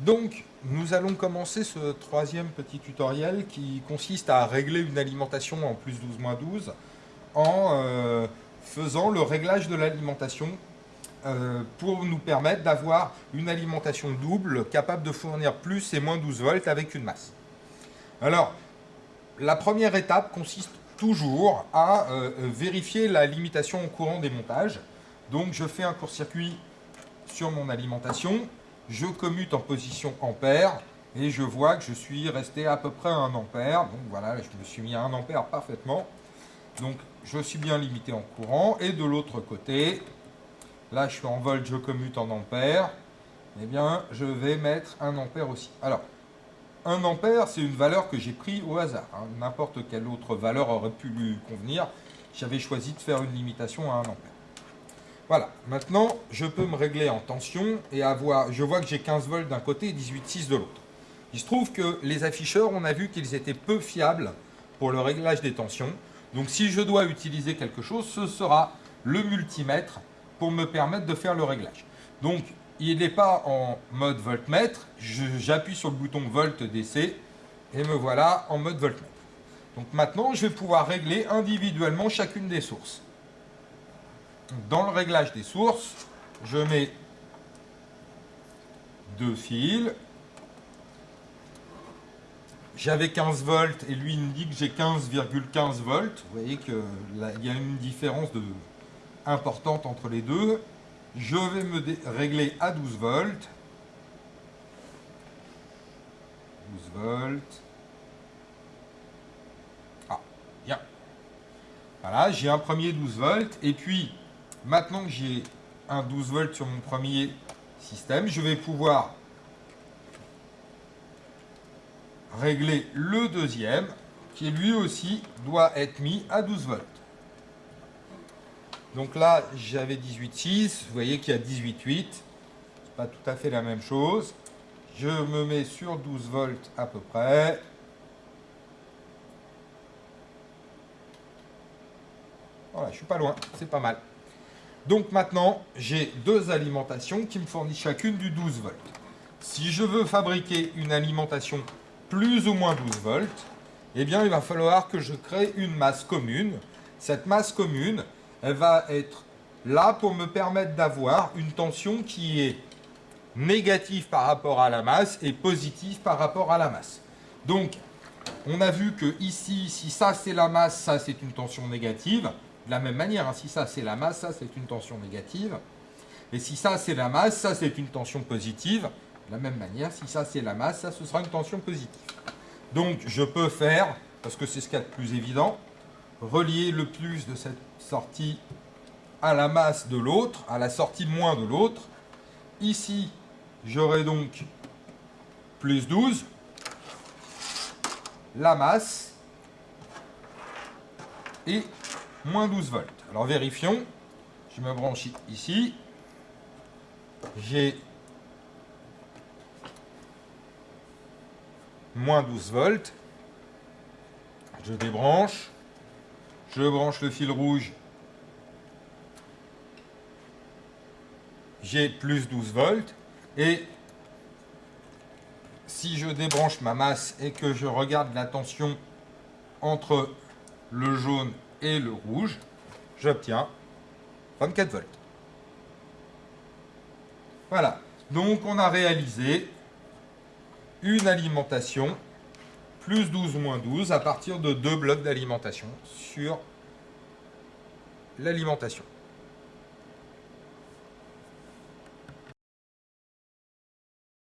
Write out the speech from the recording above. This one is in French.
Donc, nous allons commencer ce troisième petit tutoriel qui consiste à régler une alimentation en plus 12 moins 12 en euh, faisant le réglage de l'alimentation euh, pour nous permettre d'avoir une alimentation double capable de fournir plus et moins 12 volts avec une masse. Alors, la première étape consiste toujours à euh, vérifier la limitation en courant des montages. Donc, je fais un court-circuit sur mon alimentation je commute en position ampère et je vois que je suis resté à peu près à 1 ampère. Donc voilà, je me suis mis à 1 ampère parfaitement. Donc je suis bien limité en courant. Et de l'autre côté, là je suis en volt, je commute en ampère. Eh bien, je vais mettre 1 ampère aussi. Alors, 1 ampère, c'est une valeur que j'ai pris au hasard. Hein. N'importe quelle autre valeur aurait pu lui convenir. J'avais choisi de faire une limitation à 1 ampère. Voilà, maintenant je peux me régler en tension et avoir, je vois que j'ai 15 volts d'un côté et 18,6 de l'autre. Il se trouve que les afficheurs, on a vu qu'ils étaient peu fiables pour le réglage des tensions. Donc si je dois utiliser quelque chose, ce sera le multimètre pour me permettre de faire le réglage. Donc il n'est pas en mode voltmètre, j'appuie sur le bouton volt DC et me voilà en mode voltmètre. Donc maintenant je vais pouvoir régler individuellement chacune des sources dans le réglage des sources, je mets deux fils. J'avais 15 volts et lui il me dit que j'ai 15,15 volts. Vous voyez qu'il y a une différence de, importante entre les deux. Je vais me régler à 12 volts. 12 volts. Ah, bien. Voilà, j'ai un premier 12 volts. Et puis, Maintenant que j'ai un 12 volts sur mon premier système, je vais pouvoir régler le deuxième, qui lui aussi doit être mis à 12 volts. Donc là, j'avais 18,6, vous voyez qu'il y a 18,8, c'est pas tout à fait la même chose. Je me mets sur 12 volts à peu près. Voilà, je suis pas loin, c'est pas mal. Donc maintenant, j'ai deux alimentations qui me fournissent chacune du 12 volts. Si je veux fabriquer une alimentation plus ou moins 12 volts, eh bien, il va falloir que je crée une masse commune. Cette masse commune, elle va être là pour me permettre d'avoir une tension qui est négative par rapport à la masse et positive par rapport à la masse. Donc, on a vu que ici, si ça c'est la masse, ça c'est une tension négative. De la même manière, hein, si ça c'est la masse, ça c'est une tension négative. Et si ça c'est la masse, ça c'est une tension positive. De la même manière, si ça c'est la masse, ça ce sera une tension positive. Donc je peux faire, parce que c'est ce qu'il y a de plus évident, relier le plus de cette sortie à la masse de l'autre, à la sortie moins de l'autre. Ici, j'aurai donc plus 12, la masse, et moins 12 volts. Alors vérifions. Je me branche ici. J'ai moins 12 volts. Je débranche. Je branche le fil rouge. J'ai plus 12 volts. Et si je débranche ma masse et que je regarde la tension entre le jaune et le rouge, j'obtiens 24 volts. Voilà, donc on a réalisé une alimentation plus 12 moins 12 à partir de deux blocs d'alimentation sur l'alimentation.